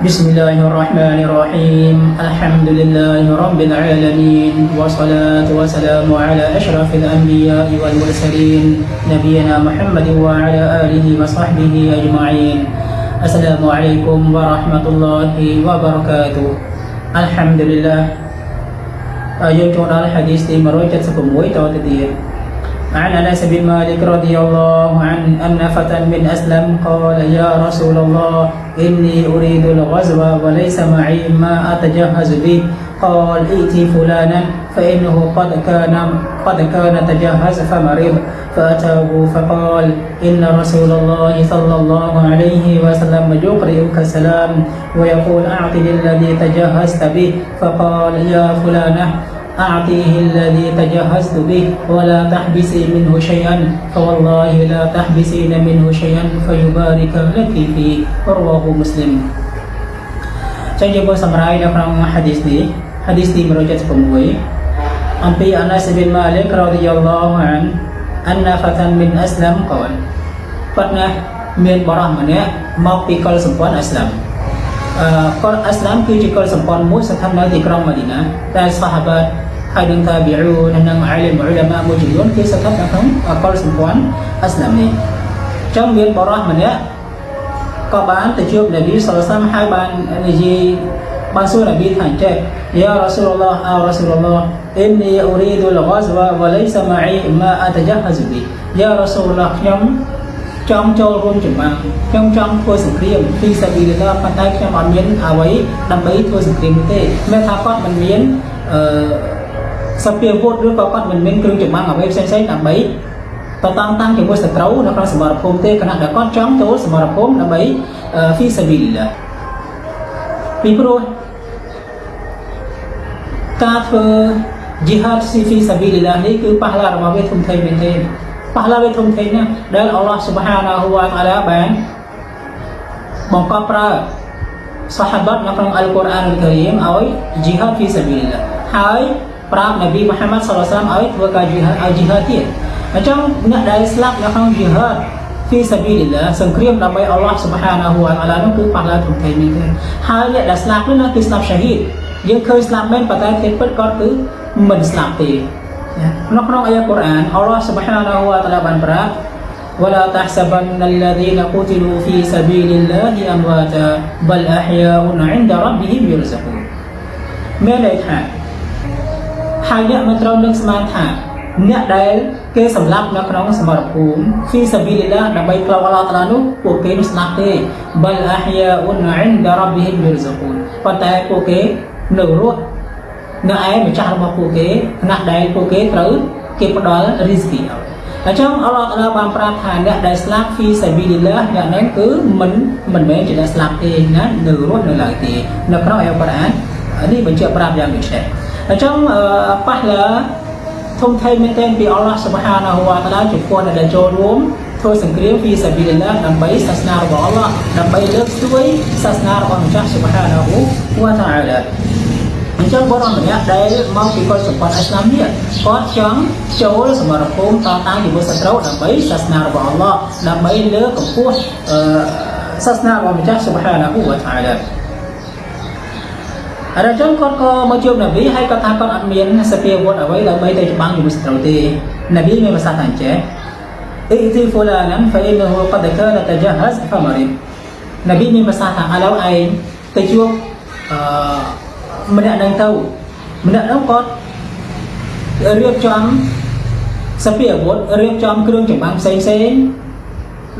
بسم الله الرحمن الرحيم الحمد لله رب العالمين والصلاة والسلام على أشرف الأنبياء والمرسلين نبينا محمد وعلى آله وصحبه أجمعين السلام عليكم ورحمة الله وبركاته الحمد لله យើងចូលដល់ hadith ទី176តទៅទៀត عن أنس بن مالك رضي الله عنه أن فتى من أسلم قال يا رسول الله إني أريد الغزو وليس معي ما أتجهز به. قال ائتي فلانا فإنه قد كان قد كان تجهز فمرض. فأتاه فقال إن رسول الله صلى الله عليه وسلم يقرئك السلام ويقول اعطني الذي تجهزت به فقال يا فلانة أعطيه الذي تجهزت به ولا تحبسي منه شيئا فوالله لا تحبسين منه شيئا فيبارك لك فيه رواه مسلم ចឹងយើងមើលសម្រាយនៅក្នុង hadith នេះ hadith ទី176អំពីអាណាសប៊ីនម៉ាលីករ៉ាឌីយ៉ាឡោះអានអនណាហ្វាតានមីនអ៊ីស្លាមកលប៉ុន្តែមានបរិសម្នាក់មកពីកុលសម្ព័ន្ធអ៊ីស្លាមអឺកុលអ៊ីស្លាមគឺជាកុលសម្ព័ន្ធមួយស្ថិតនៅទីក្រុងម៉ាឌីណាតែសាហាបាត ហើយនឹងតាប៊ីអ៊ូនិងអាលីមអ៊ុលាម៉ាមួយចំនួនគេស្ថិតនៅក្នុងកុលសម្ព័ន្ធអ៊ីស្លាមនេះចឹងមានបរិសម្នាក់ក៏បានទៅជួបនប៊ីសុលសាមហើយបាននិយាយបានសួរនប៊ីថាចេះយ៉ារ៉ាស៊ូលឡោះអោរ៉ាស៊ូលឡោះអ៊ីននីអ៊ូរីឌូលហ្គាហ្វាវ៉ាឡៃសាម៉ាអ៊ីម៉ាអតជាហហ្សប៊ីយ៉ារ៉ាស៊ូលឡោះខ្ញុំចង់ចូលរួមចម្បាំងខ្ញុំចង់ធ្វើសង្គ្រាមពីសាប៊ីលឡាប៉ុន្តែខ្ញុំអត់មានអ្វីដើម្បីធ្វើសង្គ្រាមទេមានថាគាត់មិនមានអឺ សព្វាវុធឬក៏គាត់មិនមានគ្រឿងចម្បាំងអ្វីផ្សេងៗដើម្បីតតាំងតាំងជាមួយសត្រូវនៅក្នុងសមរភូមិទេគណៈដែលគាត់ចង់ចូលសមរភូមិដើម្បីហ្វីសាប៊ីលឡាពីព្រោះការធ្វើ jihad ស៊ីហ្វីសាប៊ីលឡានេះគឺប៉ះឡារបស់វាធំធេងមែនទេប៉ះឡាវាធំធេងណាស់ដែលអល់ឡោះស៊ុបហានាហ៊ូវតាឡាបានបង្កប់ប្រើសាហាបាត់នៅក្នុងអល់កុរអានការីមឲ្យ jihad ហ្វីសាប៊ីលឡាហើយ ប្រាប់នប៊ីមូហាម៉ាត់សល្លាសាមឲ្យធ្វើការ jihad ឲ្យ jihad ទៀតអញ្ចឹងអ្នកដែលស្លាប់នៅក្នុង jihad ពីសាប៊ីលឡាសង្គ្រាមដើម្បីអល់ឡោះស៊ុបហានាហ៊ូវតាឡានោះគឺប៉ះឡាធំធេងមែនទេហើយអ្នកដែលស្លាប់នោះគឺស្លាប់ឆាហ៊ីតយើងឃើញស្លាប់មែនប៉ុន្តែទេពិតគាត់គឺមិនស្លាប់ទេនៅក្នុងអាយ៉ាកូរ៉ានអល់ឡោះស៊ុបហានាហ៊ូវតាឡាបានប្រាប់ ولا تحسبن الذين قتلوا في سبيل الله أمواتا بل أحياء عند ربهم يرزقون មានន័យថា ហើយអ្នកមិនត្រូវនឹកស្មានថាអ្នកដែលគេសម្លាប់នៅក្នុងសមរភូមិ fi sabilillah ដើម្បីផ្លូវអល់ឡោះតាឡានោះពួកគេមិនស្លាប់ទេ bal ahya'un 'inda rabbihim yurzaqun ប៉ុន្តែពួកគេនៅរស់នៅឯម្ចាស់របស់ពួកគេខណៈដែលពួកគេត្រូវគេផ្ដល់ rizki ឲ្យអញ្ចឹងអល់ឡោះតាឡាបានប្រាប់ថាអ្នកដែលស្លាប់ fi sabilillah អ្នកហ្នឹងគឺមិនមិនមែនជាអ្នកស្លាប់ទេណានៅរស់នៅឡើយទេនៅក្នុងអាយ៉ាកូរ៉ាននេះបញ្ជាក់ប្រាប់យ៉ាងដូចនេះ អញ្ចឹងប៉ះឡាធំធេងមែនទែនពីអល់ឡោះសុបហានាហ៊ូវតាឡាចំពោះអ្នកដែលចូលរួមធ្វើសង្គ្រាមពីសាប៊ីលឡាដើម្បីសាសនារបស់អល់ឡោះដើម្បីលើកស្ទួយសាសនារបស់ម្ចាស់សុបហានាហ៊ូវតាឡាអញ្ចឹងបរិម្នាក់ដែលមកពីកុលសម្ព័ន្ធអ៊ីស្លាមនេះគាត់ចង់ចូលសមរភូមិតតាំងជាមួយសត្រូវដើម្បីសាសនារបស់អល់ឡោះដើម្បីលើកកម្ពស់សាសនារបស់ម្ចាស់សុបហានាហ៊ូវតាឡា អរជនគាត់ក៏មកជួបនប៊ីហើយគាត់ថាគាត់អត់មានសភាវុធអ្វីដើម្បីទៅច្បាំងជាមួយសត្រូវទេនប៊ីមានប្រសាសន៍ថាអញ្ចេះអ៊ីទីហ្វូឡាណានហ្វអ៊ីនហ៊ូកដកានតជាហសហ្វមរីនប៊ីមានប្រសាសន៍ថាឥឡូវឯងទៅជួបអឺម្នាក់នឹងទៅម្នាក់នោះគាត់រៀបចំសភាវុធរៀបចំគ្រឿងចម្បាំងផ្សេងផ្សេង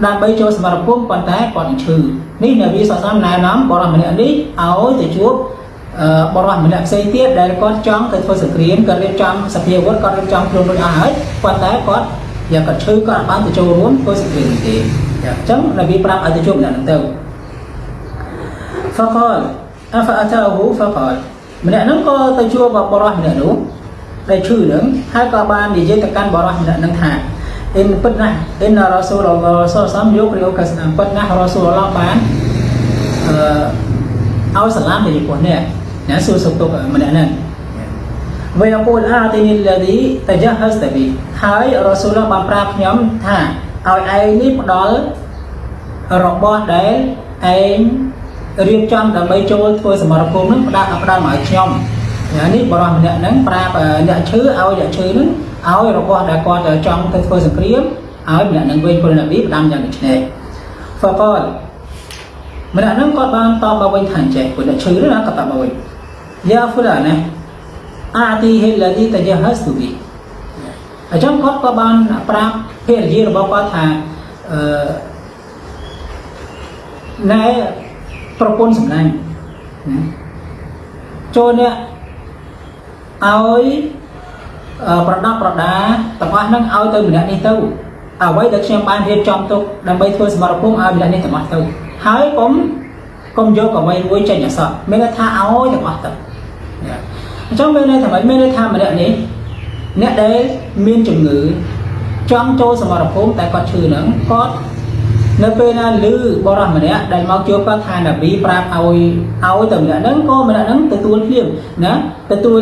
ដើម្បីចូលសមរភូមិប៉ុន្តែគាត់ឈឺនេះនប៊ីសាសនាណែនាំបរិម្នាក់នេះឲ្យទៅជួប បរិសម្នាក់ផ្សេងទៀតដែលគាត់ចង់ទៅធ្វើសង្គ្រាមគាត់រៀបចំសភាវុធគាត់រៀបចំខ្លួនរួចអស់ហើយប៉ុន្តែគាត់យ៉ាងគាត់ឈឺគាត់អាចបានទៅចូលរួមធ្វើសង្គ្រាមទេអញ្ចឹងនប៊ីប្រាប់ឲ្យទៅជួបម្នាក់ហ្នឹងទៅហ្វកលអហ្វអតាហ៊ូហ្វកលម្នាក់ហ្នឹងក៏ទៅជួបបរិសម្នាក់នោះដែលឈឺហ្នឹងហើយក៏បាននិយាយទៅកាន់បរិសម្នាក់ហ្នឹងថាអ៊ីនពិតណាស់អ៊ីនរ៉ាស៊ូលឡោះសសាមយករៀបកាសណាពិតណាស់រ៉ាស៊ូលឡោះបានអឺឲ្យសាឡាមទៅពីពួកអ្នក ណាសួរសុខទុក្ខម្នាក់ហ្នឹងវិញអពូលអាទីនីឡាឌីតជាហស្តប៊ីហើយរ៉ាស៊ូលបានប្រាប់ខ្ញុំថាឲ្យឯងនេះផ្ដល់របស់ដែលឯងរៀបចំដើម្បីចូលធ្វើសមរភូមិហ្នឹងផ្ដាល់ផ្ដាល់មកឲ្យខ្ញុំនេះបរិះម្នាក់ហ្នឹងប្រាប់អ្នកឈឺឲ្យអ្នកឈឺហ្នឹងឲ្យរបស់ដែលគាត់ចង់ទៅធ្វើសង្គ្រាមឲ្យម្នាក់ហ្នឹងវិញពលនប៊ីផ្ដាំយ៉ាងដូចនេះហ្វកតម្នាក់ហ្នឹងគាត់បានតបមកវិញថាចេះពលអ្នកឈឺហ្នឹងគាត់តបមកវិញ យ៉ាហ្វូឡាណាអាទីហិលឌីតជាហស្ទូប៊ីអញ្ចឹងគាត់ក៏បានប្រាប់ភរិយារបស់គាត់ថាអឺណែប្រពន្ធសម្លាញ់ណាចូលអ្នកឲ្យប្រដាប់ប្រដាទាំងអស់ហ្នឹងឲ្យទៅម្នាក់នេះទៅអ្វីដែលខ្ញុំបានរៀបចំទុកដើម្បីធ្វើសមរភូមិឲ្យម្នាក់នេះទាំងអស់ទៅហើយកុំកុំយកអ្វីមួយចេញអសត់មានន័យថាឲ្យទាំងអស់ទៅ អញ្ចឹងមានន័យថាម៉េចមានន័យថាម្នាក់នេះអ្នកដែលមានជំងឺចង់ចូលសមរភូមិតែគាត់ឈឺហ្នឹងគាត់នៅពេលណាឮបរិះម្នាក់ដែលមកជួបគាត់ថានប៊ីប្រាប់ឲ្យឲ្យទៅម្នាក់ហ្នឹងក៏ម្នាក់ហ្នឹងទទួលភ្លាមណាទទួល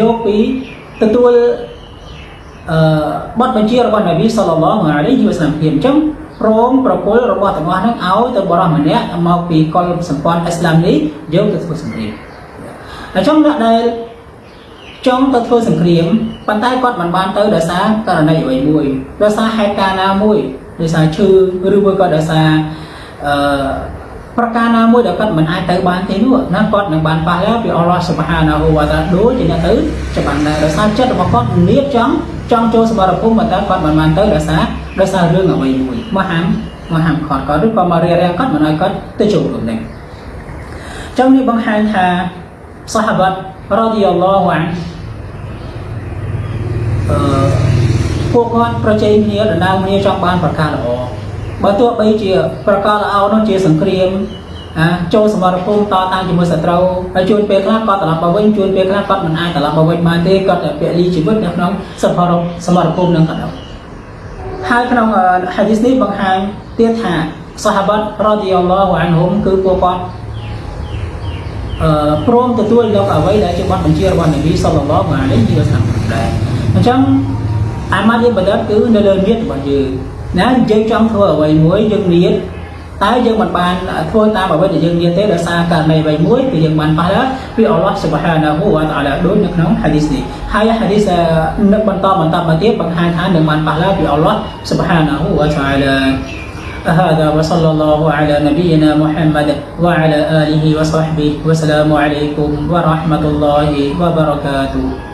យកពីទទួលអឺបទបញ្ជារបស់នប៊ីសល្លឡោះអាឡៃហ៊ីវ៉ាសឡាមភ្លាមអញ្ចឹងព្រមប្រគល់របស់ទាំងអស់ហ្នឹងឲ្យទៅបរិះម្នាក់មកពីកុលសម្ព័ន្ធអ៊ីស្លាមនេះយកទៅធ្វើសង្គ្រាម អញ្ចឹងអ្នកដែលចង់ទៅធ្វើសង្គ្រាមប៉ុន្តែគាត់មិនបានទៅដោយសារករណីអ្វីមួយដោយសារហេតុការណ៍ណាមួយដោយសារឈឺឬមួយក៏ដោយសារអឺប្រការណាមួយដែលគាត់មិនអាចទៅបានទេនោះណាគាត់នឹងបានប៉ះឡើងពីអល់ឡោះសុបហានាហ៊ូវតាដូចជាអ្នកទៅច្បាស់ដែរដោយសារចិត្តរបស់គាត់នៀបចង់ចង់ចូលសមរភូមិប៉ុន្តែគាត់មិនបានទៅដោយសារដោយសាររឿងអ្វីមួយមកហាមមកហាមខត់គាត់ឬក៏មករៀបរៀងគាត់មិនឲ្យគាត់ទៅចូលរួមនេះចឹងនេះបង្ហាញថា សាហាបាត់រ៉ាឌីយ៉ាឡោះអានអឺពួកគាត់ប្រជែងគ្នាដណ្ដើមគ្នាចង់បានប្រការល្អបើទោះបីជាប្រការល្អនោះជាសង្គ្រាមអាចូលសមរភូមិតតាំងជាមួយសត្រូវហើយជួនពេលខ្លះគាត់ត្រឡប់មកវិញជួនពេលខ្លះគាត់មិនអាចត្រឡប់មកវិញបានទេគាត់ពលីជីវិតនៅក្នុងសមរសមរភូមិនឹងក៏ដោយហើយក្នុងហាឌីសនេះបង្ហាញទៀតថាសាហាបាត់រ៉ាឌីយ៉ាឡោះអានហុំគឺពួកគាត់អឺ ព្រមទទួលយកអ្វីដែលជាបទបញ្ជារបស់នប៊ីសល្លឡោះអាឡៃហ៊ីវ៉ាសាឡាមដែរអញ្ចឹងអាម៉ាត់យើងបណ្ឌិតគឺនៅលើនិយរបស់យើងណាយើងចង់ធ្វើអ្វីមួយយើងនិយតែយើងមិនបានធ្វើតាមអ្វីដែលយើងនិយាយទេដោយសារករណីអ្វីមួយគឺយើងបានប៉ះដល់ពីអល់ឡោះសុបហានាហ៊ូវតាឡាដូចនៅក្នុងហាឌីសនេះហើយហាឌីសនៅបន្តបន្តមកទៀតបង្ហាញថានឹងបានប៉ះដល់ពីអល់ឡោះសុបហានាហ៊ូវតាឡា هذا وصلى الله على نبينا محمد وعلى آله وصحبه. والسلام عليكم ورحمة الله وبركاته.